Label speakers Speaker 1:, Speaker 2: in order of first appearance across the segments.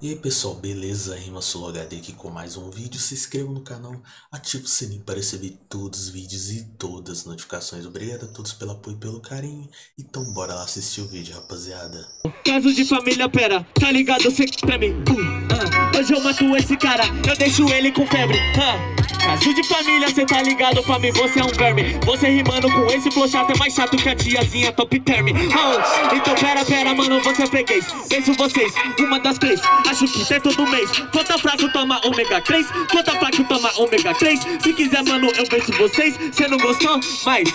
Speaker 1: E aí pessoal, beleza? Rima HD aqui com mais um vídeo. Se inscreva no canal, ative o sininho para receber todos os vídeos e todas as notificações. Obrigado a todos pelo apoio e pelo carinho. Então bora lá assistir o vídeo, rapaziada.
Speaker 2: Caso de família, pera, tá ligado? Cê pra mim. Uh, uh. Hoje eu mato esse cara, eu deixo ele com febre. Uh. Caso de família, cê tá ligado pra mim, você é um verme Você rimando com esse flow chato é mais chato que a tiazinha top term oh, Então pera, pera, mano, você é freguês Penso vocês, uma das três Acho é todo mês. Quanto fraco toma ômega 3 Quanto fraco toma ômega 3 Se quiser, mano, eu venço vocês. Cê não gostou? Mas...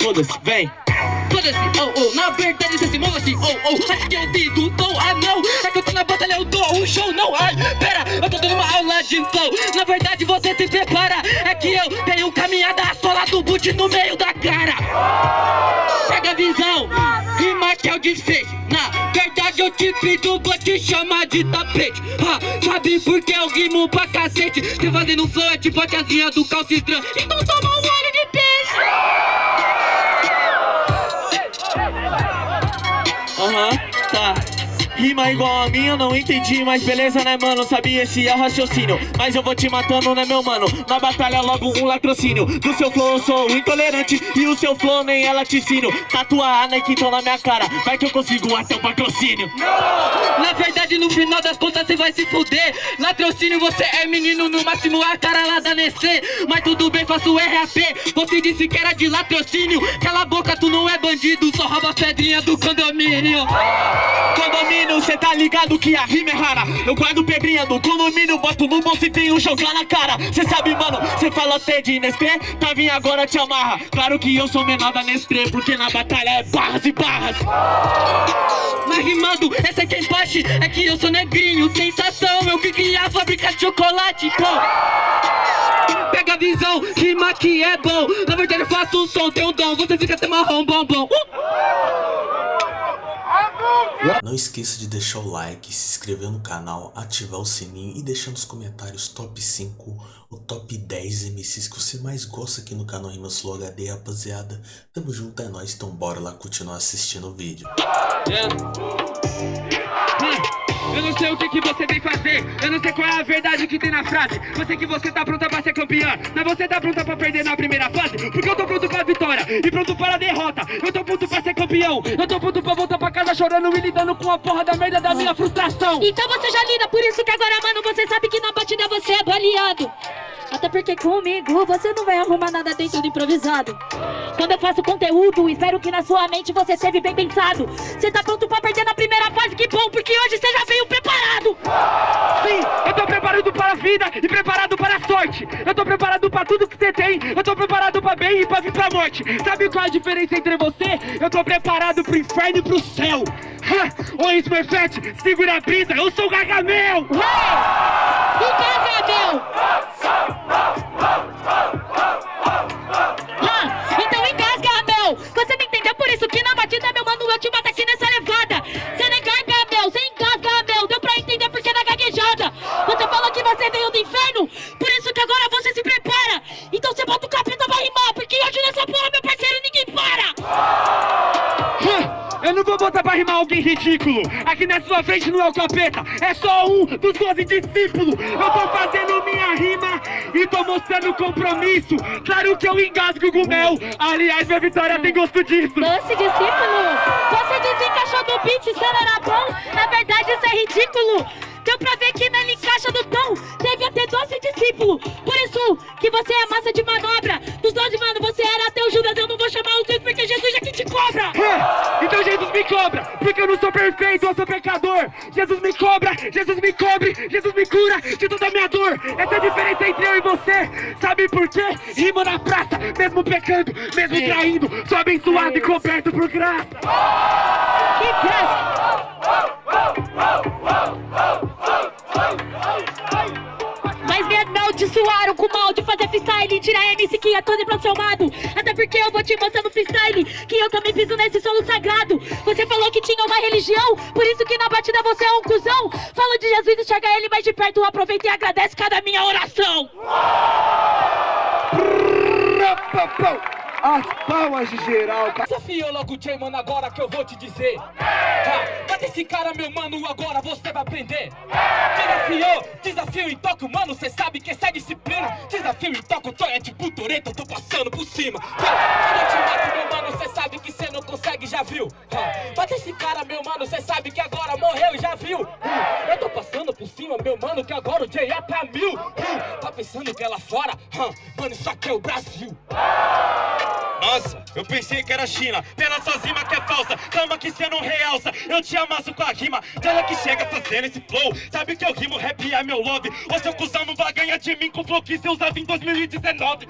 Speaker 2: Foda-se, vem.
Speaker 3: Foda-se, oh, oh, na verdade você se move assim, oh, oh. Acho que eu digo, dou, ah não É que eu tô na batalha, eu dou um show, não, ai Pera, eu tô dando uma aula de flow. Na verdade você se prepara. É que eu tenho caminhada sola do boot no meio da cara. Pega a visão, rima que é o desfecho Na verdade eu te pido, vou te chamar de tapete. Ha, Sabe por que eu rimo pra cacete? Você fazendo flow é tipo a tiazinha do calcitran Então toma um
Speaker 2: Rima igual a minha, não entendi, mas beleza, né, mano? Sabia esse é raciocínio, mas eu vou te matando, né, meu mano? Na batalha logo um latrocínio. Do seu flow eu sou intolerante. E o seu flow nem é laticínio Tatuar a Nike então na minha cara, vai que eu consigo até o patrocínio.
Speaker 3: Não, na verdade no final das contas você vai se fuder. Latrocínio você é menino, no máximo a cara lá da Nestlé. Mas tudo bem, faço RAP, você disse que era de latrocínio. Cala a boca, tu não é bandido, só rouba pedrinha do condomínio.
Speaker 2: Condomínio condomínio, cê tá ligado que a rima é rara. Eu guardo pedrinha do condomínio, boto no bolso e tenho um jogar na cara. Cê sabe, mano, cê fala até de Nestlé, tá vindo agora te amarra. Claro que eu sou menor da Nestlé, porque na batalha é barras e barras.
Speaker 3: Mas rimando, essa é quem bate, é que eu sou negrinho Sensação, eu que criei a fábrica de chocolate, pô. Pega a visão, rima que é bom. Na verdade eu faço um som, tem um dom, você fica até marrom, bom, bom. Uh!
Speaker 1: Não esqueça de deixar o like, se inscrever no canal, ativar o sininho e deixar nos comentários top 5 ou top 10 MCs que você mais gosta aqui no canal Rimas Flow HD, rapaziada. Tamo junto, é nóis, então bora lá continuar assistindo o vídeo.
Speaker 3: É. Eu não sei o que, que você vem fazer. Eu não sei qual é a verdade que tem na frase. Eu sei que você tá pronta pra ser campeã Mas você tá pronta pra perder na primeira fase Porque eu tô pronto pra vitória E pronto para a derrota. Eu tô pronto pra ser campeão. Eu tô pronto pra voltar pra casa chorando E lidando com a porra da merda da minha frustração.
Speaker 4: Então você já lida Por isso que agora, mano, você sabe que na batida você é baleado até porque comigo você não vai arrumar nada dentro do improvisado. Quando eu faço conteúdo, espero que na sua mente você esteve bem pensado. Você tá pronto pra perder na primeira fase, que bom, porque hoje você já veio preparado.
Speaker 3: Sim, eu tô preparado para a vida e preparado para a sorte. Eu tô preparado pra tudo que você tem, eu tô preparado pra bem e pra vir pra morte. Sabe qual é a diferença entre você? Eu tô preparado pro inferno e pro céu. Ha! Ô Smurfette, segura a brisa, eu sou o Gargamel!
Speaker 4: O Gargamel! então
Speaker 3: ridículo. Aqui na sua frente não é o capeta É só um dos doze discípulos. Eu tô fazendo minha rima E tô mostrando compromisso. Claro que eu engasgo com mel. Aliás, minha vitória tem gosto disso.
Speaker 4: Doce discípulo Você desencaixou do beat, era bom. Na verdade isso é ridículo Deu pra ver que nele encaixa do tom. Deve ter doze discípulos. Por isso que você é massa de manobra. Dos doze, mano, você era até o Judas. Eu não vou chamar os dois porque Jesus é quem te cobra.
Speaker 3: É, Então Jesus me cobra Porque eu não sou perfeito, eu sou pecador. Jesus me cobra, Jesus me cobre Jesus me cura de toda a minha dor. Essa é a diferença entre eu e você. Sabe por quê? Rima na praça Mesmo pecando, mesmo Sim. traindo. Sou abençoado e coberto por graça.
Speaker 4: Que graça mas me amaldiçoaram com mal de fazer freestyle Tirar MC que é todo transformado Até porque eu vou te mostrar no freestyle Que eu também piso nesse solo sagrado. Você falou que tinha uma religião Por isso que na batida você é um cuzão. Fala de Jesus, enxerga ele mais de perto Aproveita e agradece cada minha oração
Speaker 5: as palmas de geral.
Speaker 3: Desafiou logo o J, mano, agora que eu vou te dizer. Tá, esse cara, meu mano, agora você vai aprender. Desafiou, desafio em toque, mano, cê sabe que essa é disciplina. Desafio em toque, tô é tipo Toreto, eu tô passando por cima. Quando eu te mato, meu mano, cê sabe que cê não consegue, já viu? Bate esse cara, meu mano, cê sabe que agora morreu, já viu? Eu tô passando por cima, meu mano, que agora o J é pra mil. Tá pensando que é lá fora? Mano, isso aqui é o Brasil.
Speaker 2: Nossa, eu pensei que era China. Pela sua rima que é falsa Calma que cê não realça. Eu te amasso com a rima Dela que chega fazendo esse flow. Sabe que eu rimo, rap é meu love. O seu cuzão não vai ganhar de mim Com o flow que cê usava em 2019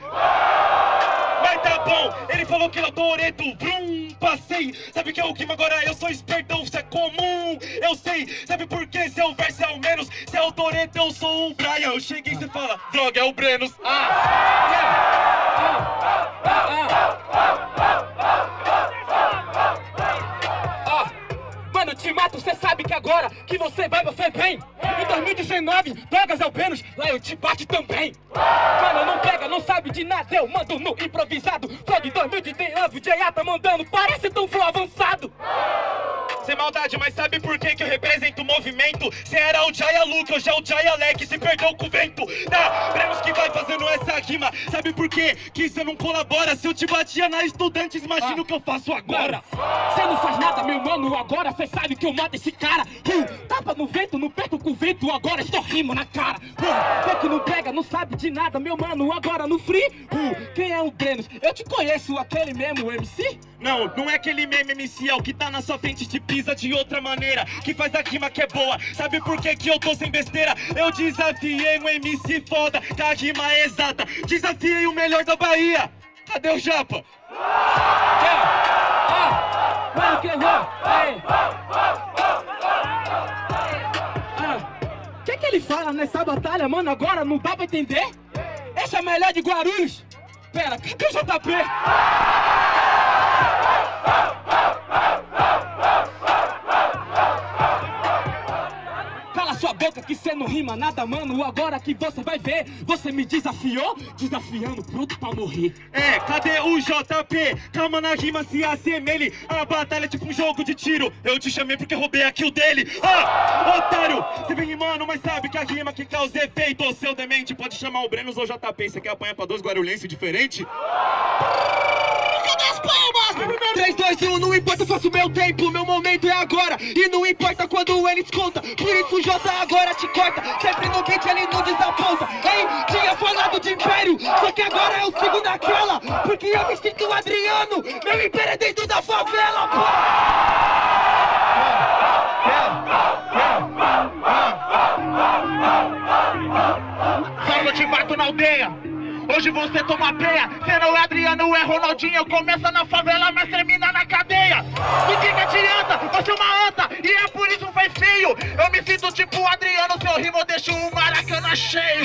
Speaker 2: Mas tá bom, ele falou que eu Toreto Vrum, passei. Sabe que eu rimo agora, eu sou espertão Isso é comum, eu sei Sabe por que seu verso é o menos. Se é o Toreto, eu sou o Brian. Eu cheguei e cê fala, droga, é o Brenos.
Speaker 3: Ah, yeah. Ah, ah, ah. Mato, cê sabe que agora que você vai, você vem Em 2019, drogas é o Vênus, lá eu te bate também Mano, não pega, não sabe de nada, eu mando no improvisado Flow de 2019, o J.A. tá mandando, parece tão flow avançado
Speaker 2: sem maldade, mas sabe por que que eu represento o movimento? Cê era o Jaya Luke, hoje é o Jaya Leque, se perdeu com o vento Tá, Brenos que vai fazendo essa rima Sabe por quê que cê não colabora? Se eu te batia na Estudantes, imagina
Speaker 3: Ah.
Speaker 2: o que eu faço agora
Speaker 3: Cê mano, agora cê sabe que eu mato esse cara. Uh, Tapa no vento, não perco com o vento, agora estou rimo na cara. Uh, Vê que não pega, não sabe de nada, meu mano, agora no free uh, Quem é o Brenos? Eu te conheço, aquele mesmo MC?
Speaker 2: Não, não é aquele meme MC, é o que tá na sua frente te pisa de outra maneira Que faz a rima que é boa, sabe por que que eu tô sem besteira? Eu desafiei um MC foda, com a rima é exata. Desafiei o melhor da Bahia. Cadê o Japa?
Speaker 3: Ah, que? Ei. Ah, que que ele fala nessa batalha, mano? Agora não dá pra entender? Esse é o melhor de Guarulhos? Pera, cadê o JP? Boca que cê não rima nada, mano. Agora que você vai ver, você me desafiou, desafiando, pronto pra morrer.
Speaker 2: É, cadê o JP? Calma na rima, se assemelhe A batalha é tipo um jogo de tiro Eu te chamei porque roubei a kill dele Ah, otário Você vem rimando, mas sabe que a rima que causa efeito seu demente, pode chamar o Brenos ou JP Você quer apanhar pra dois guarulhenses diferentes?
Speaker 3: Cadê as palmas? 3, 2, 1, não importa, eu faço meu tempo, meu momento é agora. E não importa quando eles conta, por isso o J agora te corta. Sempre no beat ele não desaponta Hein, tinha falado de império, só que agora eu sigo naquela Porque eu me sinto Adriano, meu império é dentro da favela,
Speaker 6: Só eu te mato na aldeia. Hoje você toma peia. Cê não é Adriano, é Ronaldinho. Começa na favela, mas termina na cadeia. Do que que adianta? Você é uma anta e é por isso faz feio. Eu me sinto tipo Adriano, seu rimo eu deixo o Maracanã cheio.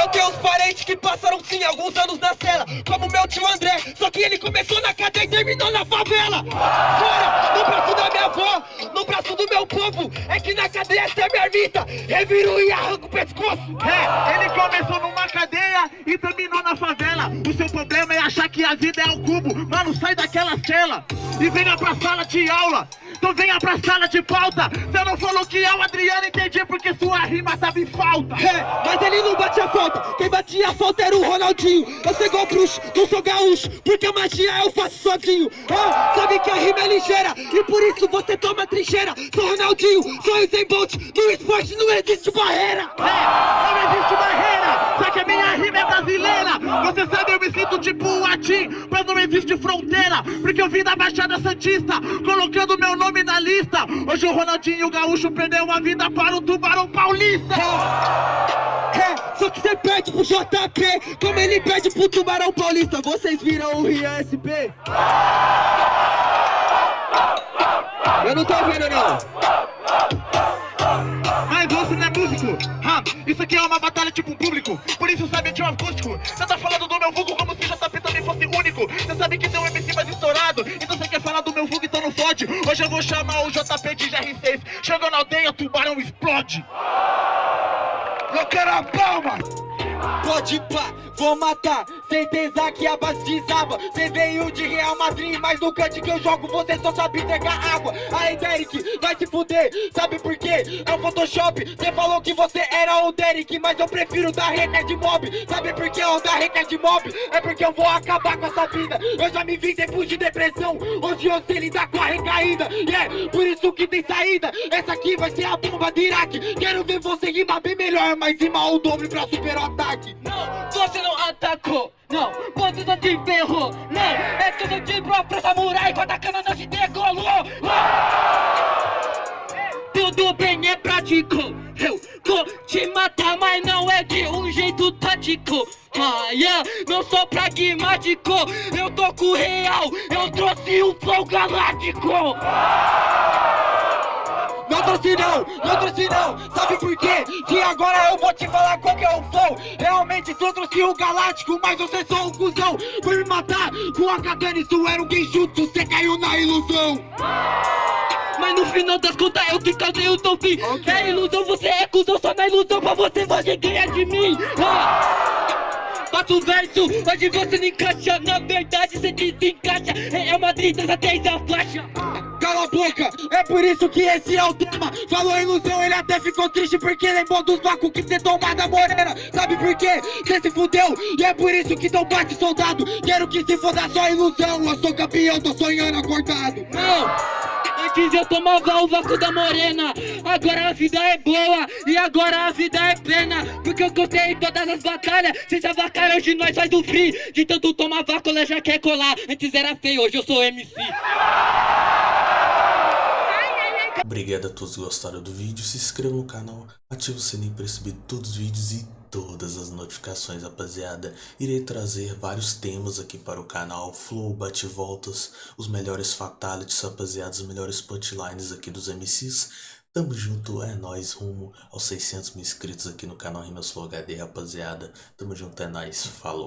Speaker 3: Eu tenho uns parentes que passaram sim alguns anos na cela Como meu tio André, só que ele começou na cadeia e terminou na favela Fora, no braço da minha avó, no braço do meu povo É que na cadeia essa é minha ermita, reviro e arranco o pescoço
Speaker 6: É, ele começou numa cadeia e terminou na favela. O seu problema é achar que a vida é um cubo. Mano, sai daquela cela e venha pra sala de aula. Então venha pra sala de pauta. Você não falou que é o Adriano, entendi porque sua rima tava em falta.
Speaker 3: É, mas ele não batia falta, quem batia falta era o Ronaldinho Eu sou igual bruxo, não sou gaúcho, porque a magia eu faço sozinho Ah, sabe que a rima é ligeira, e por isso você toma trincheira Sou Ronaldinho, sou Usain Bolt, no esporte não existe barreira
Speaker 6: É, não existe barreira, só que a minha rima é brasileira. Você sabe, eu me sinto tipo o Atim, mas não existe fronteira. Porque eu vim da Baixada Santista, colocando meu nome na lista. Hoje o Ronaldinho Gaúcho perdeu a vida para o Tubarão Paulista.
Speaker 3: É, só que você perde pro JP, como ele perde pro Tubarão Paulista Vocês viram o Rian SP? Eu não tô ouvindo não
Speaker 6: isso aqui é uma batalha tipo um público. Por isso sabe de um acústico. Você tá falando do meu vulgo como se JP também fosse único. Você sabe que tem um MC mais estourado. Então você quer falar do meu vulgo, então não fode. Hoje eu vou chamar o JP de GR6. Chegou na aldeia, tubarão explode.
Speaker 5: Eu quero a palma.
Speaker 7: Pode pá, vou matar, certeza que a base desaba. Cê veio de Real Madrid, mas no cante que eu jogo você só sabe entregar água. Aí Derek, vai se fuder, sabe por quê? É o Photoshop, cê falou que você era o Derek Mas eu prefiro dar reca de mob, sabe por que eu dar reca de mob? É porque eu vou acabar com essa vida. Eu já me vi depois de depressão, hoje eu sei lidar com a recaída. E é por isso tem saída, essa aqui vai ser a bomba de Iraque. Quero ver você rimar bem melhor, mas rimar o dobro pra superar o ataque.
Speaker 8: Não, você não atacou, não, você só te ferrou. Não, é sou tipo afro samurai com a katana não te degolou. Tudo bem, é prático. Eu vou te matar, mas não é de um jeito tático. Ah, yeah, não sou pragmático. Eu tô com o real, eu trouxe um flow galáctico
Speaker 7: Não trouxe não, não trouxe não. Sabe por quê? Que agora eu vou te falar qual que é o flow. Realmente só trouxe o galáctico Mas você só um cuzão. Por me matar com a katana Isso era um genjutsu, você caiu na ilusão.
Speaker 8: Mas no final das contas eu que causei o teu fim É ilusão, você é cuzão Só na ilusão pra você, você ganha de mim. Ah. Faço o verso, hoje você não encaixa Na verdade você desencaixa. É uma tristeza até a faixa
Speaker 7: Cala a boca, é por isso que esse é o tema. Falou ilusão, ele até ficou triste Porque lembrou dos bacos que cê toma da morena. Sabe por quê? Cê se fudeu E é por isso que não bate soldado. Quero que se foda só ilusão. Eu sou campeão, tô sonhando acordado.
Speaker 8: Não! Antes eu tomava o vácuo da morena. Agora a vida é boa E agora a vida é pena Porque eu gostei em todas as batalhas. Cês avacaram, hoje nós faz o free De tanto tomar vácuo, ela já quer colar. Antes era feio, hoje eu sou MC
Speaker 1: Obrigado a todos que gostaram do vídeo, se inscreva no canal, ative o sininho para receber todos os vídeos e todas as notificações, rapaziada. Irei trazer vários temas aqui para o canal, flow, bate-voltas, os melhores fatalities, rapaziada, os melhores punchlines aqui dos MCs. Tamo junto, é nóis, rumo aos 600 mil inscritos aqui no canal Rimas Flow HD, rapaziada. Tamo junto, é nóis, falou.